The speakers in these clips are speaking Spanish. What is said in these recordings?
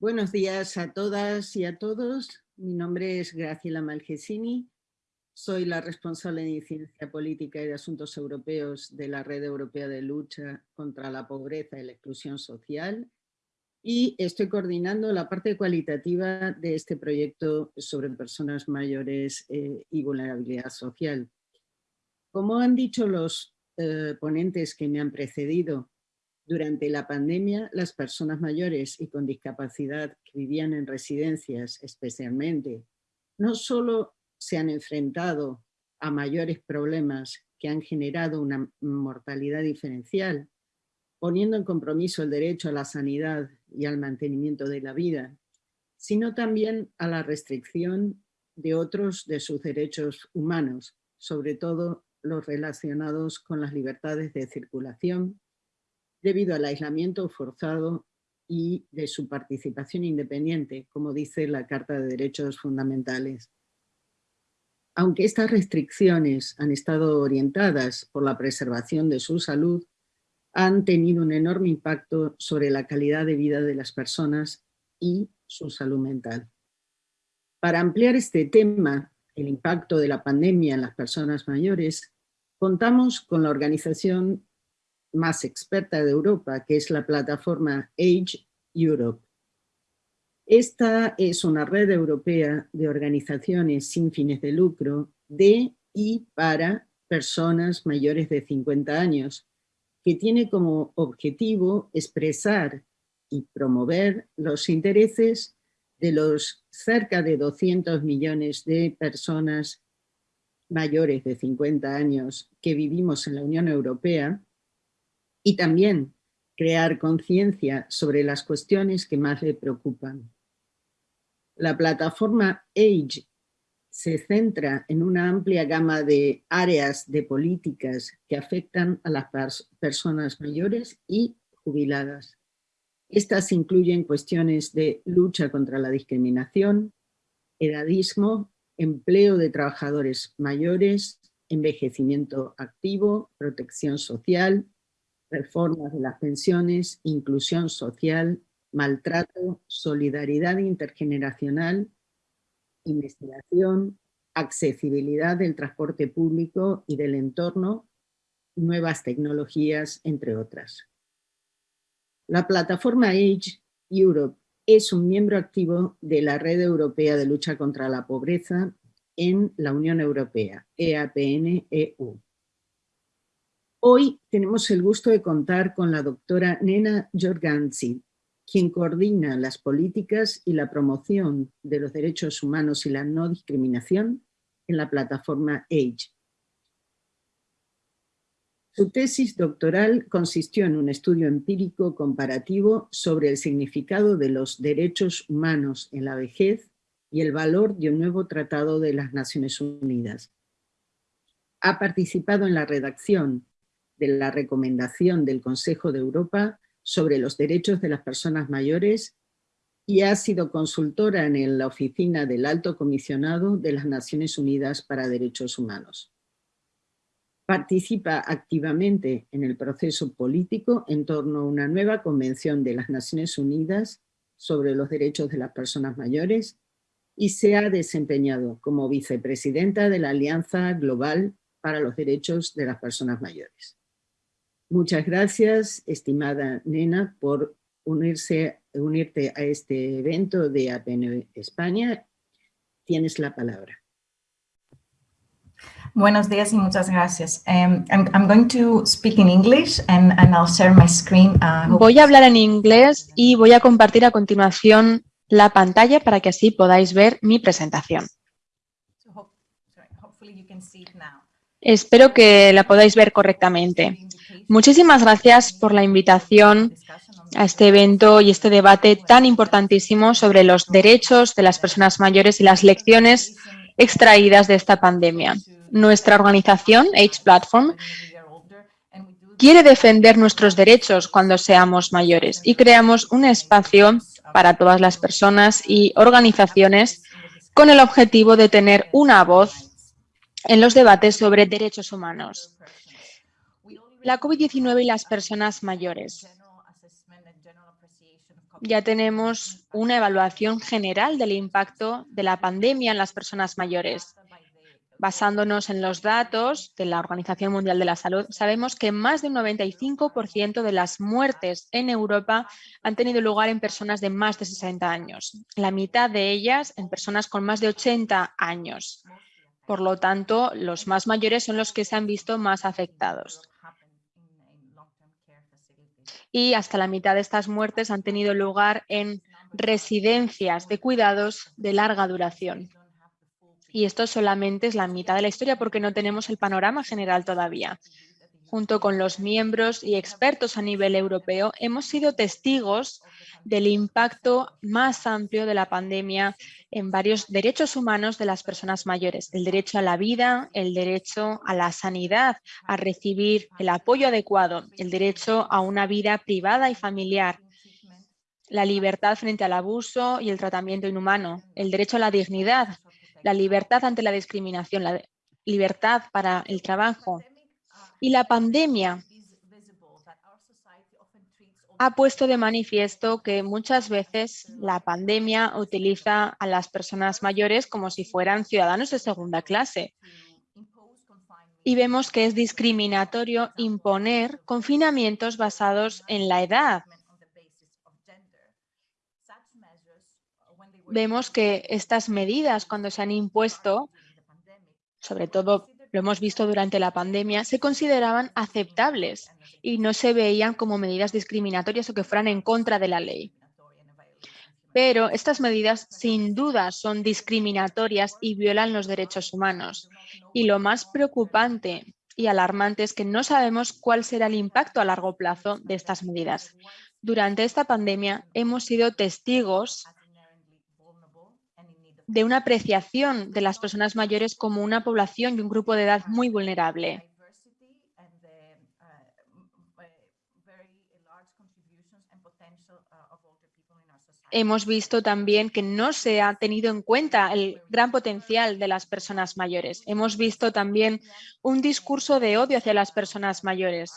Buenos días a todas y a todos. Mi nombre es Graciela Malgesini. Soy la responsable de Ciencia Política y de Asuntos Europeos de la Red Europea de Lucha contra la Pobreza y la Exclusión Social y estoy coordinando la parte cualitativa de este proyecto sobre personas mayores eh, y vulnerabilidad social. Como han dicho los eh, ponentes que me han precedido, durante la pandemia, las personas mayores y con discapacidad que vivían en residencias especialmente, no solo se han enfrentado a mayores problemas que han generado una mortalidad diferencial, poniendo en compromiso el derecho a la sanidad y al mantenimiento de la vida, sino también a la restricción de otros de sus derechos humanos, sobre todo los relacionados con las libertades de circulación, debido al aislamiento forzado y de su participación independiente, como dice la Carta de Derechos Fundamentales. Aunque estas restricciones han estado orientadas por la preservación de su salud, han tenido un enorme impacto sobre la calidad de vida de las personas y su salud mental. Para ampliar este tema, el impacto de la pandemia en las personas mayores, contamos con la organización más experta de Europa, que es la plataforma Age Europe. Esta es una red europea de organizaciones sin fines de lucro de y para personas mayores de 50 años, que tiene como objetivo expresar y promover los intereses de los cerca de 200 millones de personas mayores de 50 años que vivimos en la Unión Europea y también crear conciencia sobre las cuestiones que más le preocupan. La plataforma AGE se centra en una amplia gama de áreas de políticas que afectan a las personas mayores y jubiladas. Estas incluyen cuestiones de lucha contra la discriminación, edadismo, empleo de trabajadores mayores, envejecimiento activo, protección social, reformas de las pensiones, inclusión social, maltrato, solidaridad intergeneracional, investigación, accesibilidad del transporte público y del entorno, nuevas tecnologías, entre otras. La plataforma Age Europe es un miembro activo de la Red Europea de Lucha contra la Pobreza en la Unión Europea, EAPN-EU. Hoy tenemos el gusto de contar con la doctora Nena Jorganzi, quien coordina las políticas y la promoción de los derechos humanos y la no discriminación en la plataforma AGE. Su tesis doctoral consistió en un estudio empírico comparativo sobre el significado de los derechos humanos en la vejez y el valor de un nuevo tratado de las Naciones Unidas. Ha participado en la redacción de la recomendación del Consejo de Europa sobre los derechos de las personas mayores y ha sido consultora en la oficina del Alto Comisionado de las Naciones Unidas para Derechos Humanos. Participa activamente en el proceso político en torno a una nueva Convención de las Naciones Unidas sobre los derechos de las personas mayores y se ha desempeñado como vicepresidenta de la Alianza Global para los Derechos de las Personas Mayores. Muchas gracias, estimada Nena, por unirse, unirte a este evento de APN España. Tienes la palabra. Buenos días y muchas gracias. Um, I'm, going to speak in English and, I'll share my screen. Uh, voy a hablar en inglés y voy a compartir a continuación la pantalla para que así podáis ver mi presentación. Espero que la podáis ver correctamente. Muchísimas gracias por la invitación a este evento y este debate tan importantísimo sobre los derechos de las personas mayores y las lecciones extraídas de esta pandemia. Nuestra organización, Age Platform, quiere defender nuestros derechos cuando seamos mayores y creamos un espacio para todas las personas y organizaciones con el objetivo de tener una voz en los debates sobre derechos humanos la COVID-19 y las personas mayores. ya tenemos una evaluación general del impacto de la pandemia en las personas mayores. Basándonos en los datos de la Organización Mundial de la Salud, sabemos que más de un 95% de las muertes en Europa han tenido lugar en personas de más de 60 años, la mitad de ellas en personas con más de 80 años. Por lo tanto, los más mayores son los que se han visto más afectados. Y hasta la mitad de estas muertes han tenido lugar en residencias de cuidados de larga duración. Y esto solamente es la mitad de la historia porque no tenemos el panorama general todavía. Junto con los miembros y expertos a nivel europeo, hemos sido testigos del impacto más amplio de la pandemia en varios derechos humanos de las personas mayores. El derecho a la vida, el derecho a la sanidad, a recibir el apoyo adecuado, el derecho a una vida privada y familiar, la libertad frente al abuso y el tratamiento inhumano, el derecho a la dignidad, la libertad ante la discriminación, la libertad para el trabajo. Y la pandemia ha puesto de manifiesto que muchas veces la pandemia utiliza a las personas mayores como si fueran ciudadanos de segunda clase. Y vemos que es discriminatorio imponer confinamientos basados en la edad vemos que estas medidas cuando se han impuesto, sobre todo lo hemos visto durante la pandemia, se consideraban aceptables y no se veían como medidas discriminatorias o que fueran en contra de la ley. Pero estas medidas sin duda son discriminatorias y violan los derechos humanos. Y lo más preocupante y alarmante es que no sabemos cuál será el impacto a largo plazo de estas medidas. Durante esta pandemia hemos sido testigos de una apreciación de las personas mayores como una población y un grupo de edad muy vulnerable. Hemos visto también que no se ha tenido en cuenta el gran potencial de las personas mayores. Hemos visto también un discurso de odio hacia las personas mayores.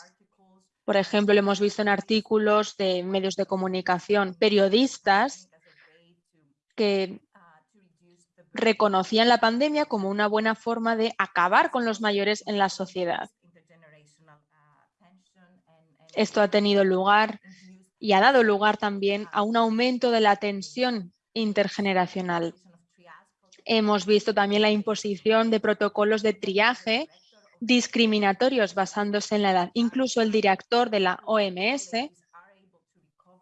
Por ejemplo, lo hemos visto en artículos de medios de comunicación, periodistas que reconocían la pandemia como una buena forma de acabar con los mayores en la sociedad. Esto ha tenido lugar y ha dado lugar también a un aumento de la tensión intergeneracional. Hemos visto también la imposición de protocolos de triaje discriminatorios basándose en la edad. Incluso el director de la OMS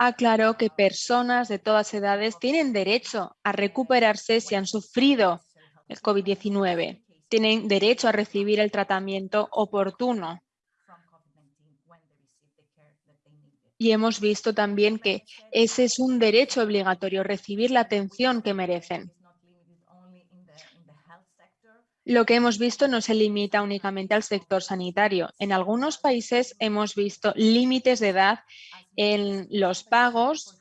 aclaró que personas de todas edades tienen derecho a recuperarse si han sufrido el COVID-19. Tienen derecho a recibir el tratamiento oportuno. Y hemos visto también que ese es un derecho obligatorio, recibir la atención que merecen. Lo que hemos visto no se limita únicamente al sector sanitario. En algunos países hemos visto límites de edad en los pagos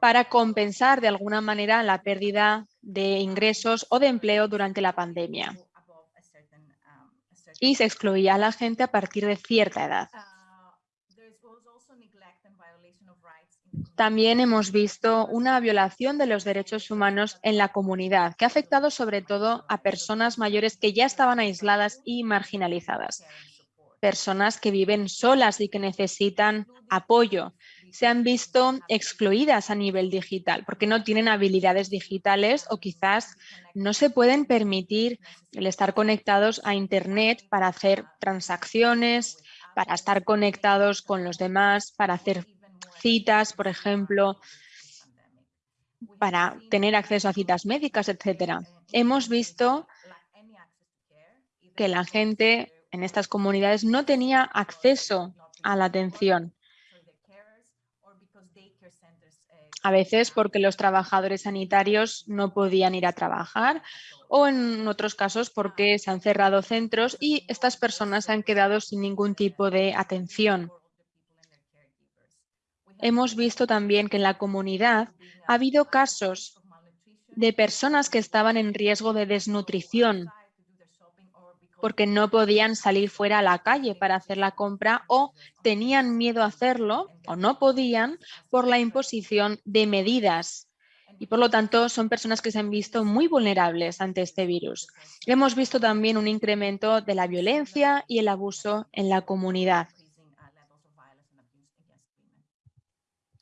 para compensar de alguna manera la pérdida de ingresos o de empleo durante la pandemia. Y se excluía a la gente a partir de cierta edad. También hemos visto una violación de los derechos humanos en la comunidad, que ha afectado sobre todo a personas mayores que ya estaban aisladas y marginalizadas personas que viven solas y que necesitan apoyo. Se han visto excluidas a nivel digital porque no tienen habilidades digitales o quizás no se pueden permitir el estar conectados a Internet para hacer transacciones, para estar conectados con los demás, para hacer citas, por ejemplo, para tener acceso a citas médicas, etcétera. Hemos visto que la gente en estas comunidades no tenía acceso a la atención. A veces porque los trabajadores sanitarios no podían ir a trabajar o en otros casos porque se han cerrado centros y estas personas han quedado sin ningún tipo de atención. Hemos visto también que en la comunidad ha habido casos de personas que estaban en riesgo de desnutrición porque no podían salir fuera a la calle para hacer la compra o tenían miedo a hacerlo o no podían por la imposición de medidas y por lo tanto son personas que se han visto muy vulnerables ante este virus. Hemos visto también un incremento de la violencia y el abuso en la comunidad.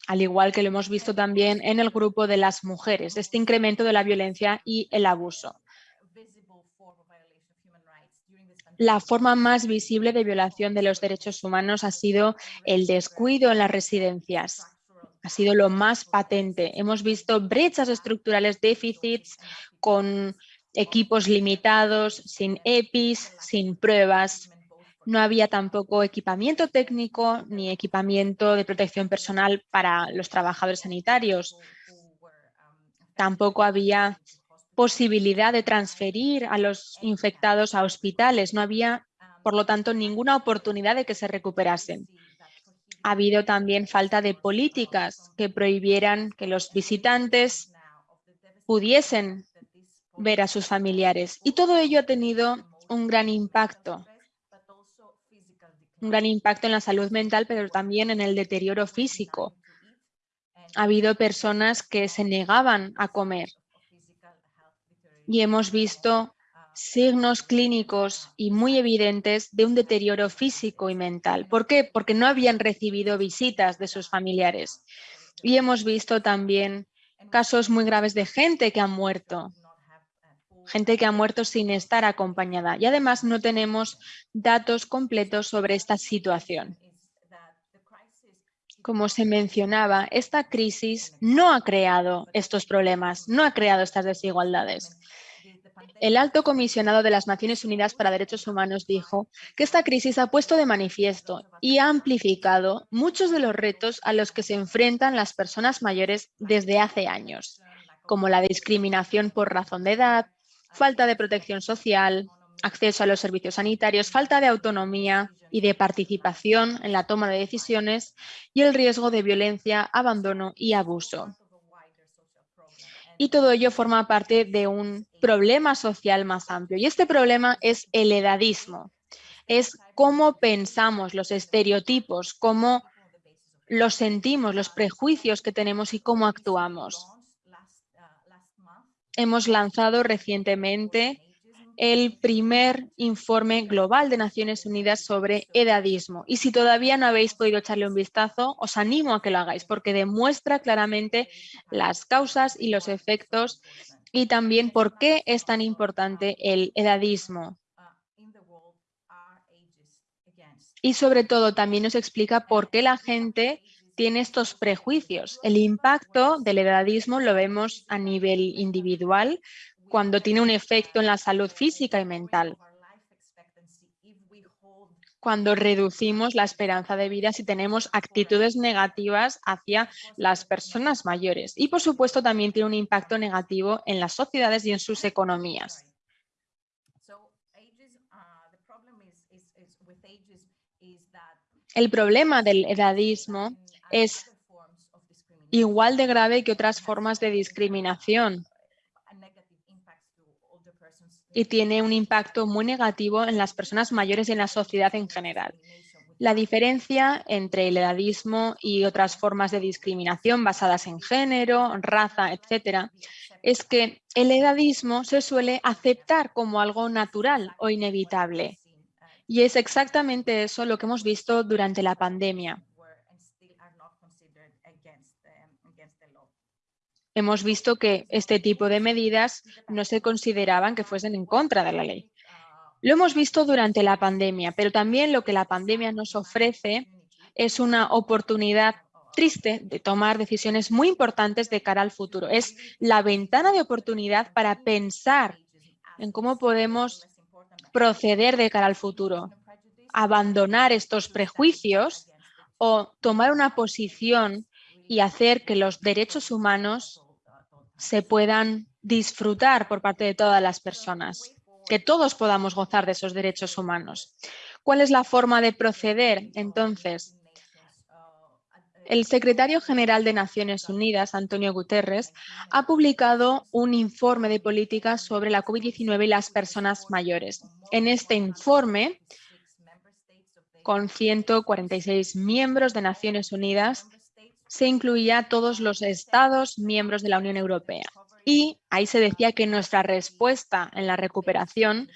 Al igual que lo hemos visto también en el grupo de las mujeres, este incremento de la violencia y el abuso. La forma más visible de violación de los derechos humanos ha sido el descuido en las residencias ha sido lo más patente. Hemos visto brechas estructurales, déficits con equipos limitados, sin EPIs, sin pruebas. No había tampoco equipamiento técnico ni equipamiento de protección personal para los trabajadores sanitarios. Tampoco había posibilidad de transferir a los infectados a hospitales. No había, por lo tanto, ninguna oportunidad de que se recuperasen ha habido también falta de políticas que prohibieran que los visitantes pudiesen ver a sus familiares. Y todo ello ha tenido un gran impacto. Un gran impacto en la salud mental, pero también en el deterioro físico. Ha habido personas que se negaban a comer. Y hemos visto signos clínicos y muy evidentes de un deterioro físico y mental. ¿Por qué? Porque no habían recibido visitas de sus familiares. Y hemos visto también casos muy graves de gente que ha muerto, gente que ha muerto sin estar acompañada. Y además no tenemos datos completos sobre esta situación. Como se mencionaba, esta crisis no ha creado estos problemas, no ha creado estas desigualdades. El alto comisionado de las Naciones Unidas para Derechos Humanos dijo que esta crisis ha puesto de manifiesto y ha amplificado muchos de los retos a los que se enfrentan las personas mayores desde hace años, como la discriminación por razón de edad, falta de protección social, acceso a los servicios sanitarios, falta de autonomía y de participación en la toma de decisiones y el riesgo de violencia, abandono y abuso y todo ello forma parte de un problema social más amplio. Y este problema es el edadismo, es cómo pensamos los estereotipos, cómo los sentimos, los prejuicios que tenemos y cómo actuamos. Hemos lanzado recientemente el primer informe global de Naciones Unidas sobre edadismo. Y si todavía no habéis podido echarle un vistazo, os animo a que lo hagáis porque demuestra claramente las causas y los efectos y también por qué es tan importante el edadismo. Y sobre todo también nos explica por qué la gente tiene estos prejuicios. El impacto del edadismo lo vemos a nivel individual, cuando tiene un efecto en la salud física y mental. Cuando reducimos la esperanza de vida si tenemos actitudes negativas hacia las personas mayores. Y por supuesto también tiene un impacto negativo en las sociedades y en sus economías. El problema del edadismo es igual de grave que otras formas de discriminación y tiene un impacto muy negativo en las personas mayores y en la sociedad en general. La diferencia entre el edadismo y otras formas de discriminación basadas en género, raza, etcétera, es que el edadismo se suele aceptar como algo natural o inevitable. Y es exactamente eso lo que hemos visto durante la pandemia. Hemos visto que este tipo de medidas no se consideraban que fuesen en contra de la ley. Lo hemos visto durante la pandemia, pero también lo que la pandemia nos ofrece es una oportunidad triste de tomar decisiones muy importantes de cara al futuro. Es la ventana de oportunidad para pensar en cómo podemos proceder de cara al futuro, abandonar estos prejuicios o tomar una posición y hacer que los derechos humanos se puedan disfrutar por parte de todas las personas, que todos podamos gozar de esos derechos humanos. ¿Cuál es la forma de proceder entonces? El secretario general de Naciones Unidas, Antonio Guterres, ha publicado un informe de política sobre la COVID-19 y las personas mayores. En este informe, con 146 miembros de Naciones Unidas, se incluía a todos los estados miembros de la Unión Europea. Y ahí se decía que nuestra respuesta en la recuperación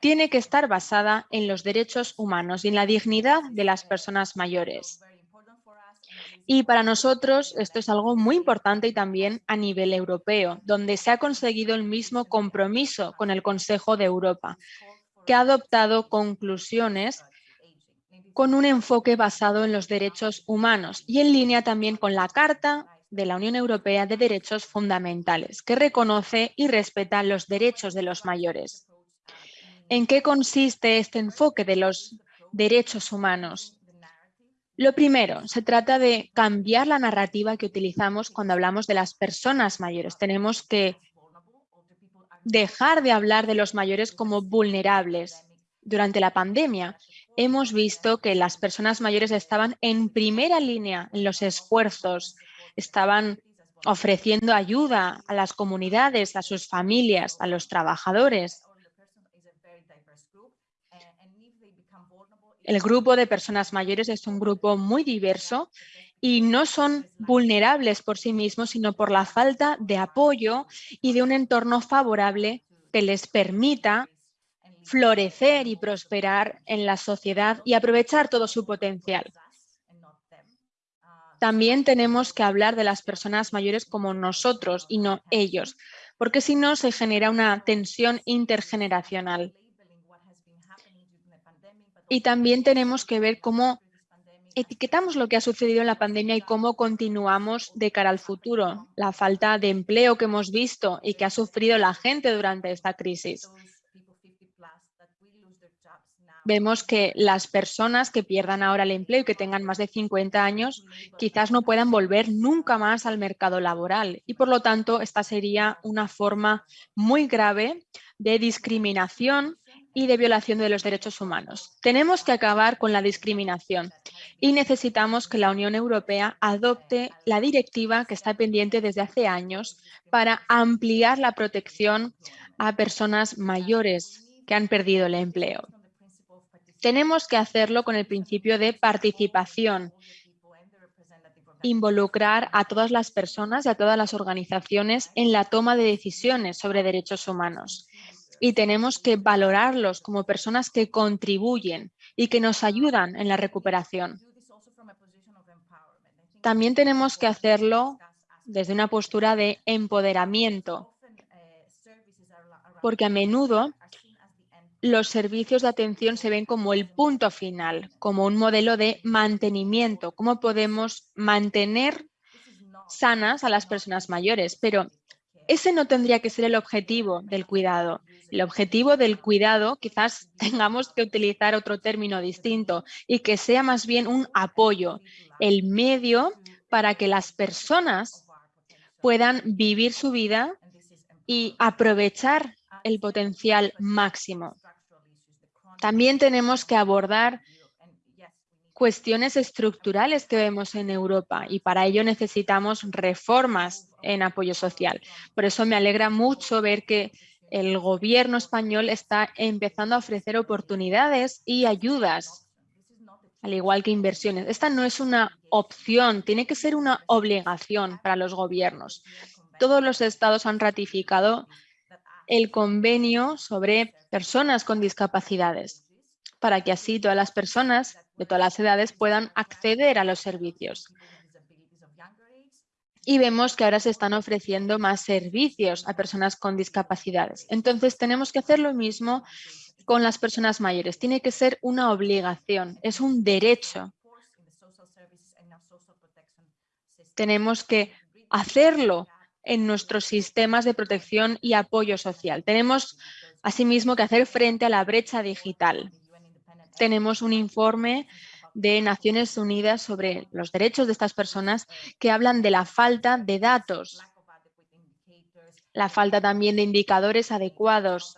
tiene que estar basada en los derechos humanos y en la dignidad de las personas mayores. Y para nosotros esto es algo muy importante y también a nivel europeo, donde se ha conseguido el mismo compromiso con el Consejo de Europa, que ha adoptado conclusiones con un enfoque basado en los derechos humanos y en línea también con la Carta de la Unión Europea de Derechos Fundamentales, que reconoce y respeta los derechos de los mayores. ¿En qué consiste este enfoque de los derechos humanos? Lo primero, se trata de cambiar la narrativa que utilizamos cuando hablamos de las personas mayores. Tenemos que dejar de hablar de los mayores como vulnerables. Durante la pandemia hemos visto que las personas mayores estaban en primera línea en los esfuerzos, estaban ofreciendo ayuda a las comunidades, a sus familias, a los trabajadores. El grupo de personas mayores es un grupo muy diverso y no son vulnerables por sí mismos, sino por la falta de apoyo y de un entorno favorable que les permita florecer y prosperar en la sociedad y aprovechar todo su potencial. También tenemos que hablar de las personas mayores como nosotros y no ellos, porque si no se genera una tensión intergeneracional. Y también tenemos que ver cómo etiquetamos lo que ha sucedido en la pandemia y cómo continuamos de cara al futuro. La falta de empleo que hemos visto y que ha sufrido la gente durante esta crisis. Vemos que las personas que pierdan ahora el empleo y que tengan más de 50 años quizás no puedan volver nunca más al mercado laboral y por lo tanto esta sería una forma muy grave de discriminación y de violación de los derechos humanos. Tenemos que acabar con la discriminación y necesitamos que la Unión Europea adopte la directiva que está pendiente desde hace años para ampliar la protección a personas mayores que han perdido el empleo. Tenemos que hacerlo con el principio de participación, involucrar a todas las personas y a todas las organizaciones en la toma de decisiones sobre derechos humanos y tenemos que valorarlos como personas que contribuyen y que nos ayudan en la recuperación. También tenemos que hacerlo desde una postura de empoderamiento, porque a menudo los servicios de atención se ven como el punto final, como un modelo de mantenimiento, cómo podemos mantener sanas a las personas mayores, pero ese no tendría que ser el objetivo del cuidado. El objetivo del cuidado quizás tengamos que utilizar otro término distinto y que sea más bien un apoyo, el medio para que las personas puedan vivir su vida y aprovechar el potencial máximo. También tenemos que abordar cuestiones estructurales que vemos en Europa y para ello necesitamos reformas en apoyo social. Por eso me alegra mucho ver que el gobierno español está empezando a ofrecer oportunidades y ayudas, al igual que inversiones. Esta no es una opción, tiene que ser una obligación para los gobiernos. Todos los estados han ratificado el convenio sobre personas con discapacidades para que así todas las personas de todas las edades puedan acceder a los servicios. Y vemos que ahora se están ofreciendo más servicios a personas con discapacidades. Entonces tenemos que hacer lo mismo con las personas mayores. Tiene que ser una obligación, es un derecho. Tenemos que hacerlo en nuestros sistemas de protección y apoyo social. Tenemos asimismo que hacer frente a la brecha digital tenemos un informe de Naciones Unidas sobre los derechos de estas personas que hablan de la falta de datos, la falta también de indicadores adecuados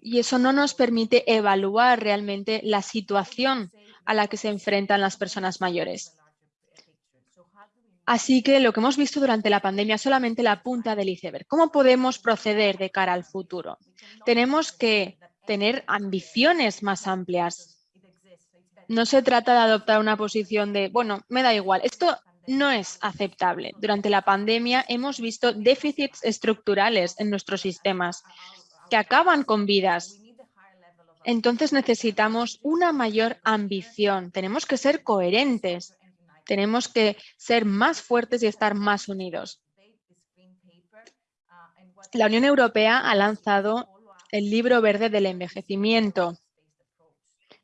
y eso no nos permite evaluar realmente la situación a la que se enfrentan las personas mayores. Así que lo que hemos visto durante la pandemia es solamente la punta del iceberg. ¿Cómo podemos proceder de cara al futuro? Tenemos que tener ambiciones más amplias. No se trata de adoptar una posición de, bueno, me da igual. Esto no es aceptable. Durante la pandemia hemos visto déficits estructurales en nuestros sistemas que acaban con vidas. Entonces necesitamos una mayor ambición. Tenemos que ser coherentes tenemos que ser más fuertes y estar más unidos. La Unión Europea ha lanzado el libro verde del envejecimiento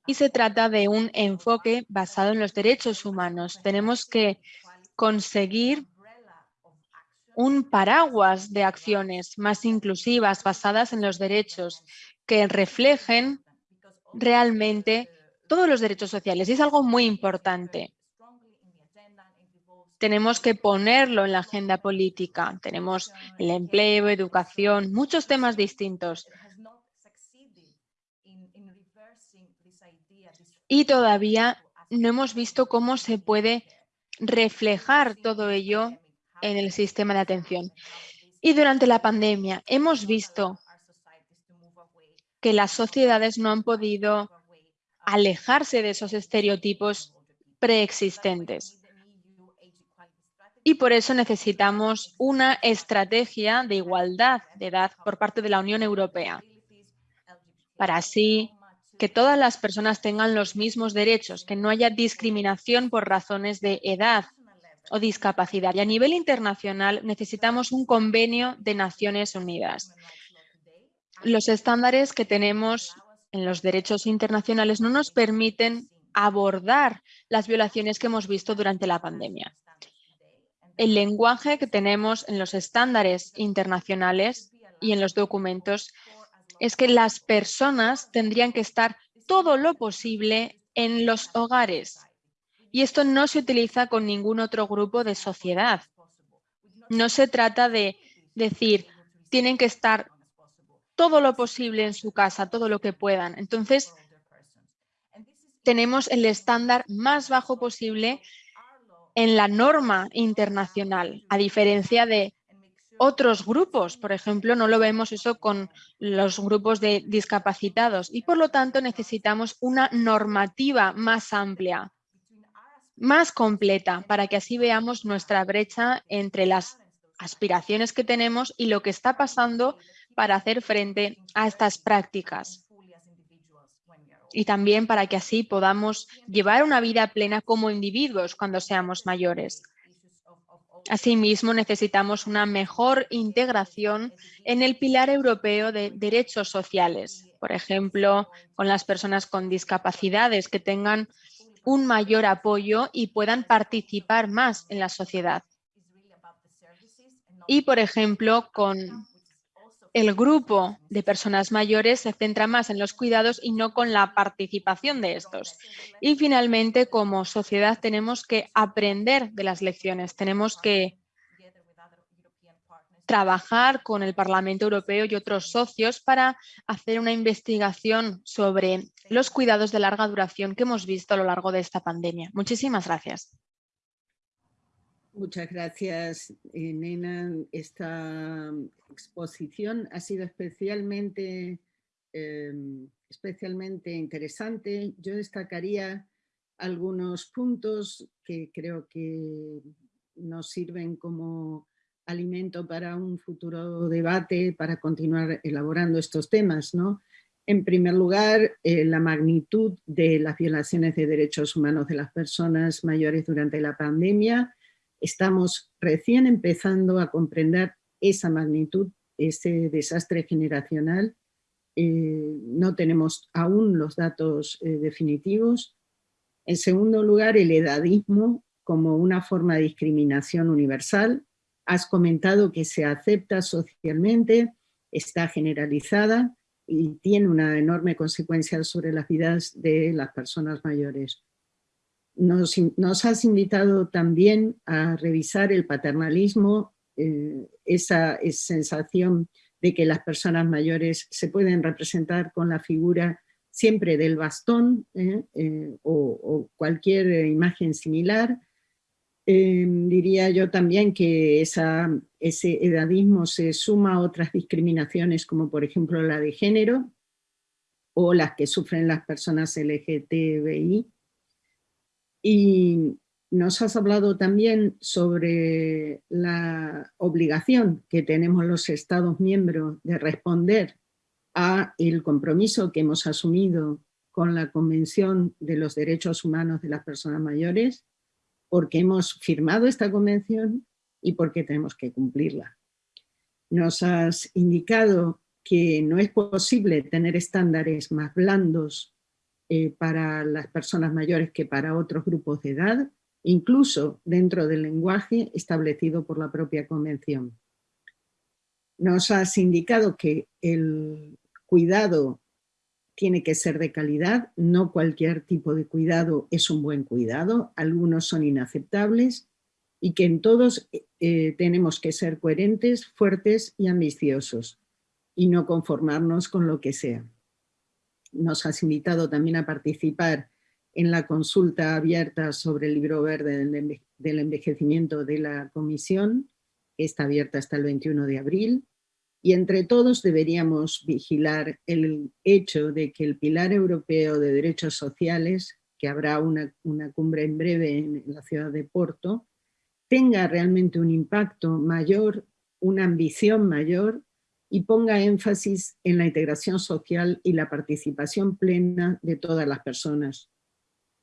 y se trata de un enfoque basado en los derechos humanos. Tenemos que conseguir un paraguas de acciones más inclusivas basadas en los derechos que reflejen realmente todos los derechos sociales y es algo muy importante tenemos que ponerlo en la agenda política. Tenemos el empleo, educación, muchos temas distintos. Y todavía no hemos visto cómo se puede reflejar todo ello en el sistema de atención. Y durante la pandemia hemos visto que las sociedades no han podido alejarse de esos estereotipos preexistentes y por eso necesitamos una estrategia de igualdad de edad por parte de la Unión Europea, para así que todas las personas tengan los mismos derechos, que no haya discriminación por razones de edad o discapacidad. Y a nivel internacional necesitamos un convenio de Naciones Unidas. Los estándares que tenemos en los derechos internacionales no nos permiten abordar las violaciones que hemos visto durante la pandemia el lenguaje que tenemos en los estándares internacionales y en los documentos es que las personas tendrían que estar todo lo posible en los hogares. Y esto no se utiliza con ningún otro grupo de sociedad. No se trata de decir, tienen que estar todo lo posible en su casa, todo lo que puedan. Entonces, tenemos el estándar más bajo posible en la norma internacional, a diferencia de otros grupos. Por ejemplo, no lo vemos eso con los grupos de discapacitados y por lo tanto necesitamos una normativa más amplia, más completa, para que así veamos nuestra brecha entre las aspiraciones que tenemos y lo que está pasando para hacer frente a estas prácticas y también para que así podamos llevar una vida plena como individuos cuando seamos mayores. Asimismo, necesitamos una mejor integración en el pilar europeo de derechos sociales, por ejemplo, con las personas con discapacidades que tengan un mayor apoyo y puedan participar más en la sociedad. Y, por ejemplo, con el grupo de personas mayores se centra más en los cuidados y no con la participación de estos. Y finalmente, como sociedad, tenemos que aprender de las lecciones, tenemos que trabajar con el Parlamento Europeo y otros socios para hacer una investigación sobre los cuidados de larga duración que hemos visto a lo largo de esta pandemia. Muchísimas gracias. Muchas gracias, eh, Nena. Esta exposición ha sido especialmente, em, especialmente interesante. Yo destacaría algunos puntos que creo que nos sirven como alimento para un futuro debate, para continuar elaborando estos temas. ¿no? En primer lugar, eh, la magnitud de las violaciones de derechos humanos de las personas mayores durante la pandemia, Estamos recién empezando a comprender esa magnitud, ese desastre generacional. Eh, no tenemos aún los datos eh, definitivos. En segundo lugar, el edadismo como una forma de discriminación universal. Has comentado que se acepta socialmente, está generalizada y tiene una enorme consecuencia sobre las vidas de las personas mayores. Nos, has invitado también a revisar el paternalismo, eh, esa, sensación de que las personas mayores se pueden representar con la figura siempre del bastón ¿eh? Eh, o, cualquier imagen similar. Em, diría yo también que esa, ese edadismo se suma a otras discriminaciones como por ejemplo la de género o las que sufren las personas LGTBI. Y nos has hablado también sobre la obligación que tenemos los Estados miembros de responder a el compromiso que hemos asumido con la Convención de los Derechos Humanos de las Personas Mayores, porque hemos firmado esta convención y porque tenemos que cumplirla. Nos has indicado que no es posible tener estándares más blandos eh, para las personas mayores que para otros grupos de edad, incluso dentro del lenguaje establecido por la propia convención. Nos has indicado que el cuidado tiene que ser de calidad, no cualquier tipo de cuidado es un buen cuidado, algunos son inaceptables y que en todos eh, tenemos que ser coherentes, fuertes y ambiciosos y no conformarnos con lo que sea. Nos has invitado también a participar en la consulta abierta sobre el libro verde del envejecimiento de la comisión, está abierta hasta el 21 de abril, y entre todos deberíamos vigilar el hecho de que el Pilar Europeo de Derechos Sociales, que habrá una, cumbre en breve en la ciudad de Porto, tenga realmente un impacto mayor, una ambición mayor y ponga énfasis en la integración social y la participación plena de todas las personas,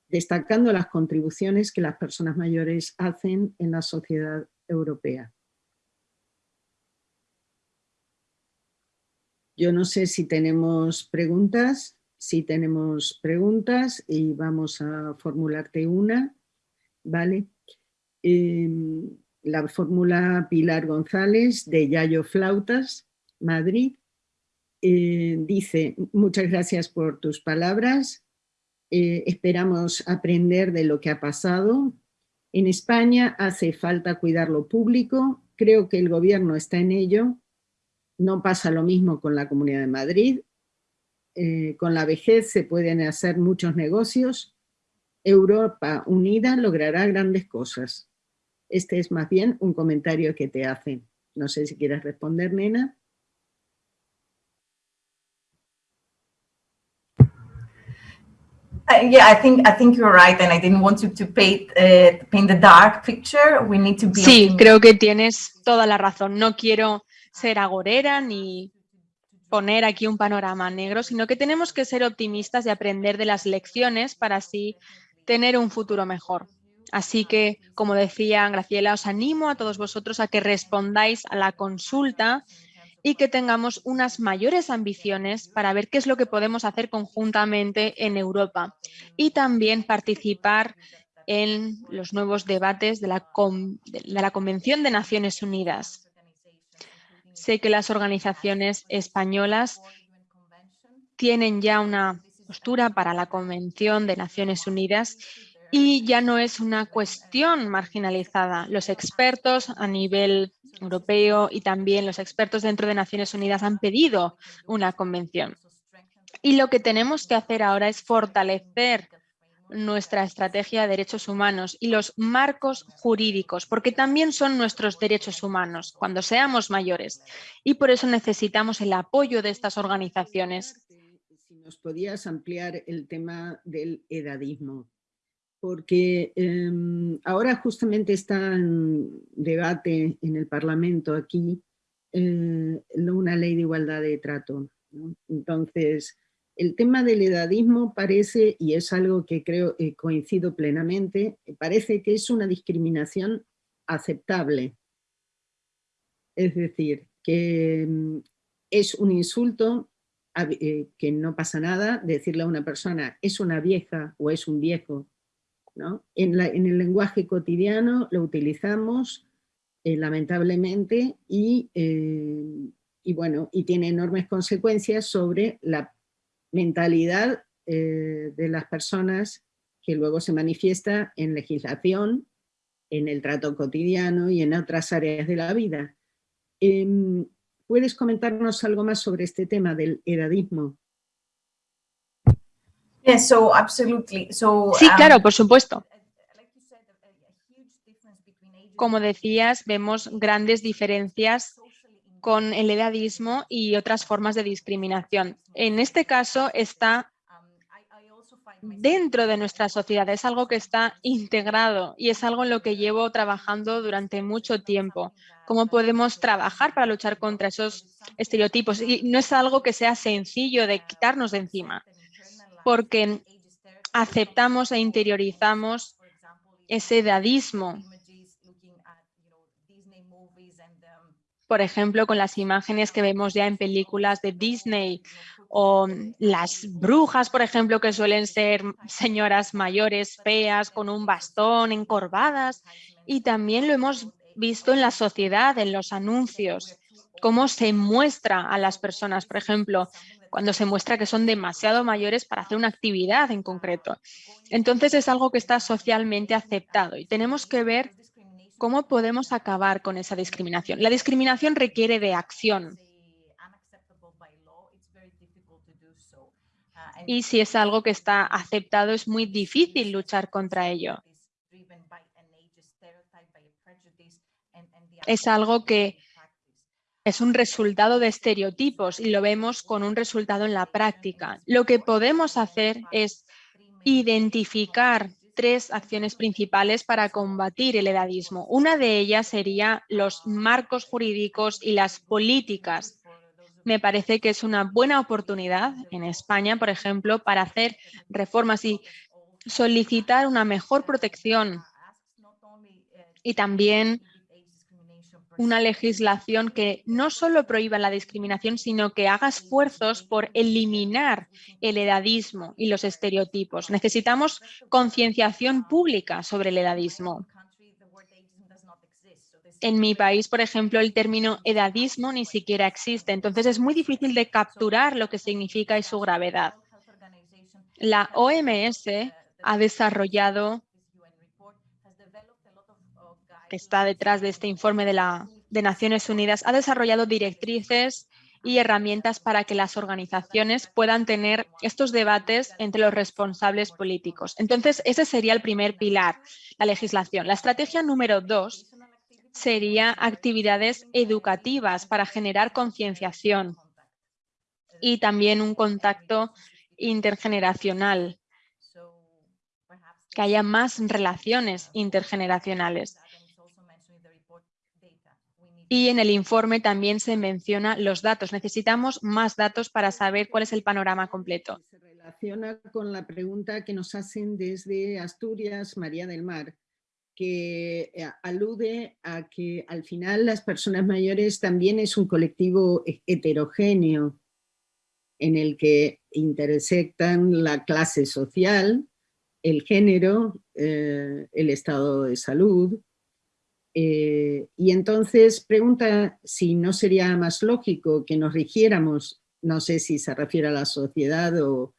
destacando las contribuciones que las personas mayores hacen en la sociedad europea. Yo no sé si tenemos preguntas, si tenemos preguntas y vamos a formularte una, ¿vale? Em, la fórmula Pilar González de Yayo Flautas, Madrid, eh, dice, muchas gracias por tus palabras, eh, esperamos aprender de lo que ha pasado. En España hace falta cuidar lo público, creo que el gobierno está en ello. No pasa lo mismo con la Comunidad de Madrid. Eh, con la vejez se pueden hacer muchos negocios. Europa unida logrará grandes cosas. Este es más bien un comentario que te hacen. No sé si quieres responder, Nena. Uh, yeah, I think I think you're right, and I didn't want to, to paint, uh, paint the dark picture. We need to be. Sí, creo que tienes toda la razón. No quiero ser agorera ni poner aquí un panorama negro, sino que tenemos que ser optimistas y aprender de las lecciones para así tener un futuro mejor. Así que, como decía Graciela, os animo a todos vosotros a que respondáis a la consulta y que tengamos unas mayores ambiciones para ver qué es lo que podemos hacer conjuntamente en Europa y también participar en los nuevos debates de la, de la Convención de Naciones Unidas. Sé que las organizaciones españolas tienen ya una postura para la Convención de Naciones Unidas y ya no es una cuestión marginalizada. Los expertos a nivel europeo y también los expertos dentro de Naciones Unidas han pedido una convención. Y lo que tenemos que hacer ahora es fortalecer nuestra estrategia de derechos humanos y los marcos jurídicos, porque también son nuestros derechos humanos cuando seamos mayores. Y por eso necesitamos el apoyo de estas organizaciones. Si nos podías ampliar el tema del edadismo porque em, ahora justamente está en debate en el Parlamento aquí eh, una ley de igualdad de trato. Entonces, el tema del edadismo parece, y es algo que creo eh, coincido plenamente, parece que es una discriminación aceptable. Es decir, que em, es un insulto eh, que no pasa nada decirle a una persona es una vieja o es un viejo en, el lenguaje cotidiano lo utilizamos eh, lamentablemente eh, y, bueno, y tiene enormes consecuencias sobre la mentalidad eh, de las personas que luego se manifiesta en legislación, en el trato cotidiano y en otras áreas de la vida. Em, ¿Puedes comentarnos algo más sobre este tema del edadismo? So absolutely. So, sí, claro, um, por supuesto. Como decías, vemos grandes diferencias con el edadismo y otras formas de discriminación. En este caso está dentro de nuestra sociedad, es algo que está integrado y es algo en lo que llevo trabajando durante mucho tiempo. Cómo podemos trabajar para luchar contra esos estereotipos y no es algo que sea sencillo de quitarnos de encima, porque aceptamos e interiorizamos ese edadismo por ejemplo, con las imágenes que vemos ya en películas de Disney o las brujas, por ejemplo, que suelen ser señoras mayores, feas, con un bastón, encorvadas. Y también lo hemos visto en la sociedad, en los anuncios, cómo se muestra a las personas, por ejemplo, cuando se muestra que son demasiado mayores para hacer una actividad en concreto. Entonces es algo que está socialmente aceptado y tenemos que ver ¿Cómo podemos acabar con esa discriminación? La discriminación requiere de acción. Y si es algo que está aceptado, es muy difícil luchar contra ello. Es algo que es un resultado de estereotipos y lo vemos con un resultado en la práctica. Lo que podemos hacer es identificar tres acciones principales para combatir el edadismo. Una de ellas sería los marcos jurídicos y las políticas. Me parece que es una buena oportunidad en España, por ejemplo, para hacer reformas y solicitar una mejor protección y también una legislación que no solo prohíba la discriminación, sino que haga esfuerzos por eliminar el edadismo y los estereotipos. Necesitamos concienciación pública sobre el edadismo. En mi país, por ejemplo, el término edadismo ni siquiera existe, entonces es muy difícil de capturar lo que significa y su gravedad. La OMS ha desarrollado que está detrás de este informe de, la, de Naciones Unidas, ha desarrollado directrices y herramientas para que las organizaciones puedan tener estos debates entre los responsables políticos. Entonces, ese sería el primer pilar, la legislación. La estrategia número dos sería actividades educativas para generar concienciación y también un contacto intergeneracional, que haya más relaciones intergeneracionales. Y en el informe también se menciona los datos. Necesitamos más datos para saber cuál es el panorama completo. Se relaciona con la pregunta que nos hacen desde Asturias, María del Mar, que eh, alude a que al final las personas mayores también es un colectivo heterogéneo en el que intersectan la clase social, el género, eh, el estado de salud, eh, y entonces pregunta si no sería más lógico que nos rigiéramos, no sé si se refiere a la sociedad o,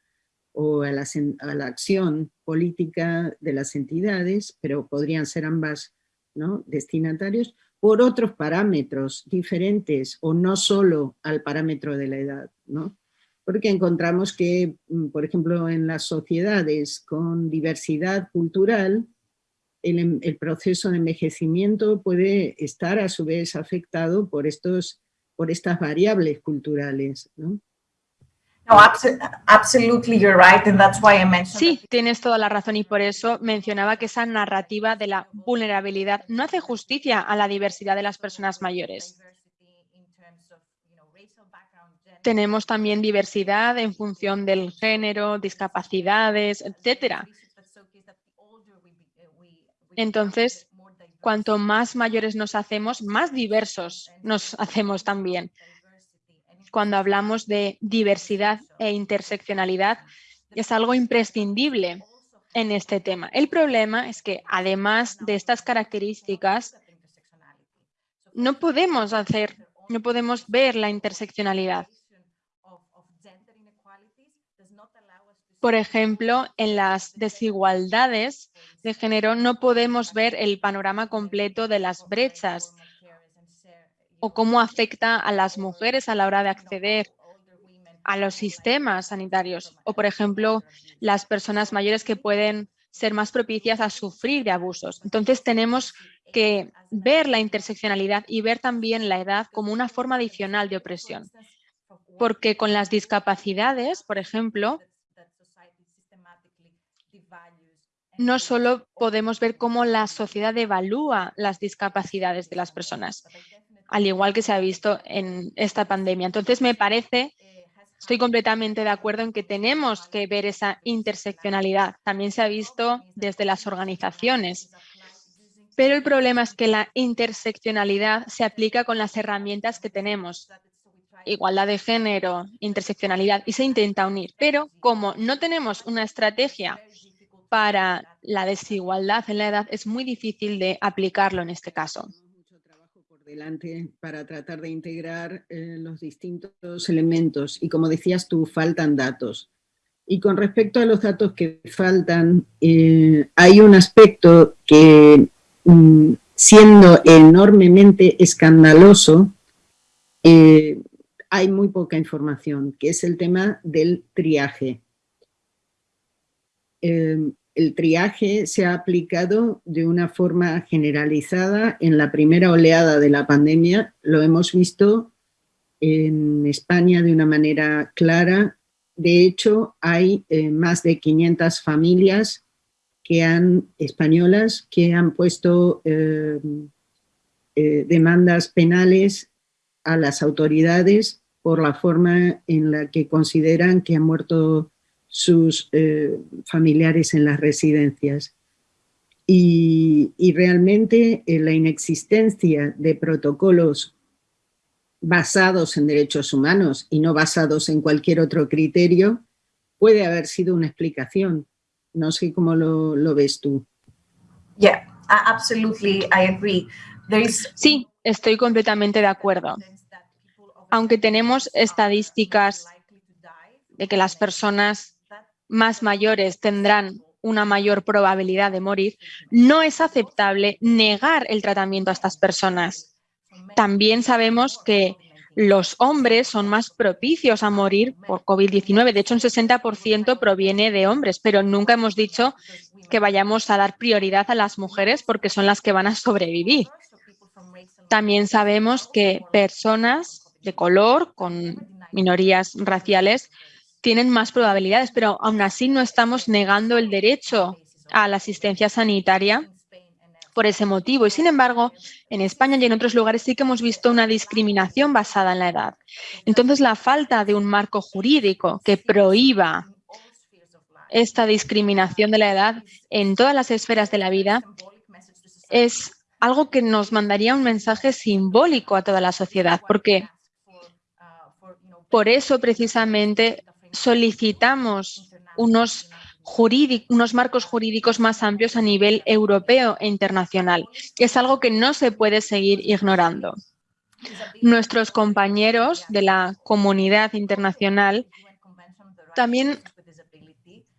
a, la, acción política de las entidades, pero podrían ser ambas ¿no? destinatarios, por otros parámetros diferentes o no solo al parámetro de la edad. ¿no? Porque encontramos que, mm, por ejemplo, en las sociedades con diversidad cultural, Em, el, proceso de envejecimiento puede estar a su vez afectado por, estos, por estas variables culturales. Sí, tienes toda la razón y por eso mencionaba que esa narrativa de la vulnerabilidad no hace justicia a la diversidad de las personas mayores. Tenemos también diversidad en función del género, discapacidades, etcétera. Entonces, cuanto más mayores nos hacemos, más diversos nos hacemos también. Cuando hablamos de diversidad e interseccionalidad, es algo imprescindible en este tema. El problema es que, además de estas características, no podemos hacer, no podemos ver la interseccionalidad. Por ejemplo, en las desigualdades de género no podemos ver el panorama completo de las brechas. o cómo afecta a las mujeres a la hora de acceder a los sistemas sanitarios o, por ejemplo, las personas mayores que pueden ser más propicias a sufrir de abusos. Entonces, tenemos que ver la interseccionalidad y ver también la edad como una forma adicional de opresión. Porque con las discapacidades, por ejemplo, no solo podemos ver cómo la sociedad evalúa las discapacidades de las personas, al igual que se ha visto en esta pandemia. Entonces, me parece Estoy completamente de acuerdo en que tenemos que ver esa interseccionalidad. También se ha visto desde las organizaciones. Pero el problema es que la interseccionalidad se aplica con las herramientas que tenemos. Igualdad de género, interseccionalidad, y se intenta unir. Pero como no tenemos una estrategia para la desigualdad en la edad, es muy difícil de aplicarlo en este caso delante para tratar de integrar eh, los distintos elementos y como decías tú, faltan datos. Y con respecto a los datos que faltan, eh, hay un aspecto que mm, siendo enormemente escandaloso, eh, hay muy poca información, que es el tema del triaje el triaje se ha aplicado de una forma generalizada en la primera oleada de la pandemia. Lo hemos visto en España de una manera clara. De hecho, hay eh, más de 500 familias que han, españolas que han puesto eh, eh, demandas penales a las autoridades por la forma en la que consideran que han muerto sus eh, familiares en las residencias. Y, realmente eh, la inexistencia de protocolos basados en derechos humanos y no basados en cualquier otro criterio puede haber sido una explicación. No sé cómo lo, ves tú. Yeah, absolutely, I agree. Sí, estoy completamente de acuerdo. Aunque tenemos estadísticas de que las personas más mayores tendrán una mayor probabilidad de morir, no es aceptable negar el tratamiento a estas personas. También sabemos que los hombres son más propicios a morir por COVID-19. De hecho, un 60% proviene de hombres, pero nunca hemos dicho que vayamos a dar prioridad a las mujeres porque son las que van a sobrevivir. También sabemos que personas de color, con minorías raciales, tienen más probabilidades, pero aún así no estamos negando el derecho a la asistencia sanitaria por ese motivo. Y sin embargo, en España y en otros lugares sí que hemos visto una discriminación basada en la edad. Entonces, la falta de un marco jurídico que prohíba esta discriminación de la edad en todas las esferas de la vida es algo que nos mandaría un mensaje simbólico a toda la sociedad, porque por eso precisamente solicitamos unos, marcos jurídicos más amplios a nivel europeo e internacional. Es algo que no se puede seguir ignorando. Nuestros compañeros de la comunidad internacional también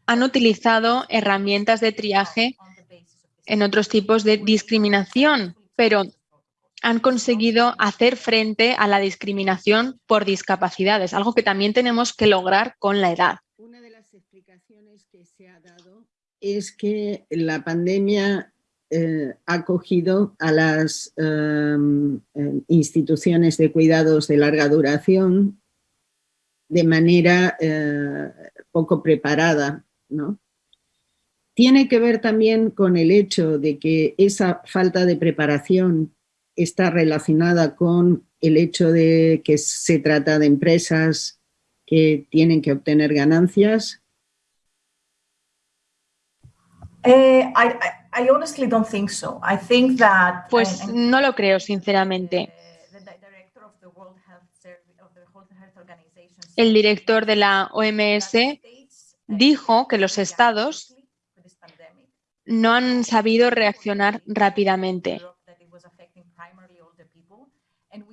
han utilizado herramientas de triaje en otros tipos de discriminación, pero han conseguido hacer frente a la discriminación por discapacidades, algo que también tenemos que lograr con la edad. Una de las explicaciones que se ha dado es que la pandemia eh, ha cogido a las em, em, instituciones de cuidados de larga duración de manera eh, poco preparada, ¿no? Tiene que ver también con el hecho de que esa falta de preparación está relacionada con el hecho de que se trata de empresas que tienen que obtener ganancias? Pues no lo creo, sinceramente. El director de la OMS dijo que los estados no han sabido reaccionar rápidamente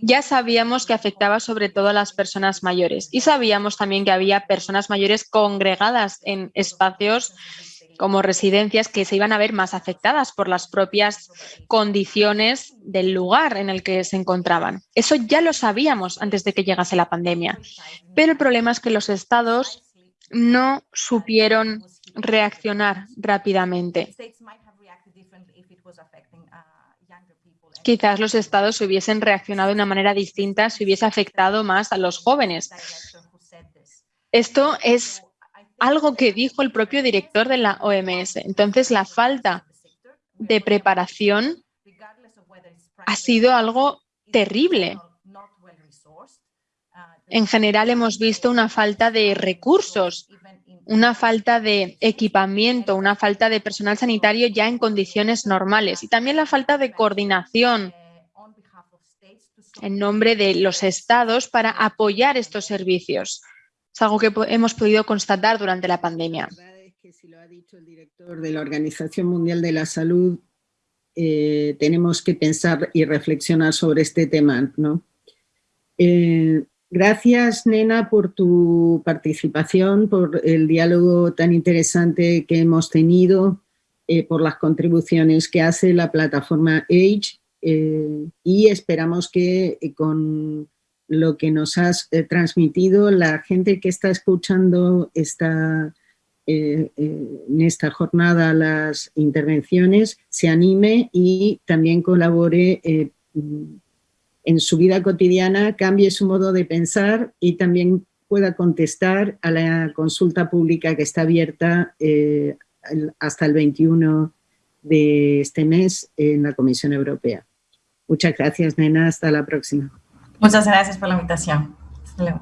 ya sabíamos que afectaba sobre todo a las personas mayores y sabíamos también que había personas mayores congregadas en espacios como residencias que se iban a ver más afectadas por las propias condiciones del lugar en el que se encontraban. Eso ya lo sabíamos antes de que llegase la pandemia, pero el problema es que los estados no supieron reaccionar rápidamente. Quizás los estados hubiesen reaccionado de una manera distinta si hubiese afectado más a los jóvenes. Esto es algo que dijo el propio director de la OMS. Entonces, la falta de preparación ha sido algo terrible. En general hemos visto una falta de recursos, una falta de equipamiento, una falta de personal sanitario ya en condiciones normales y también la falta de coordinación en nombre de los estados para apoyar estos servicios. Es algo que hemos podido constatar durante la pandemia. La verdad es que si lo ha dicho el director de la Organización Mundial de la Salud, eh, tenemos que pensar y reflexionar sobre este tema, ¿no? Eh, Gracias, Nena, por tu participación, por el diálogo tan interesante que hemos tenido, eh, por las contribuciones que hace la plataforma Age eh, y esperamos que eh, con lo que nos has transmitido, la gente que está escuchando esta, en esta jornada las intervenciones se anime y también colabore en su vida cotidiana cambie su modo de pensar y también pueda contestar a la consulta pública que está abierta eh, hasta el 21 de este mes en la Comisión Europea. Muchas gracias, Nena. Hasta la próxima. Muchas gracias por la invitación. Hasta luego.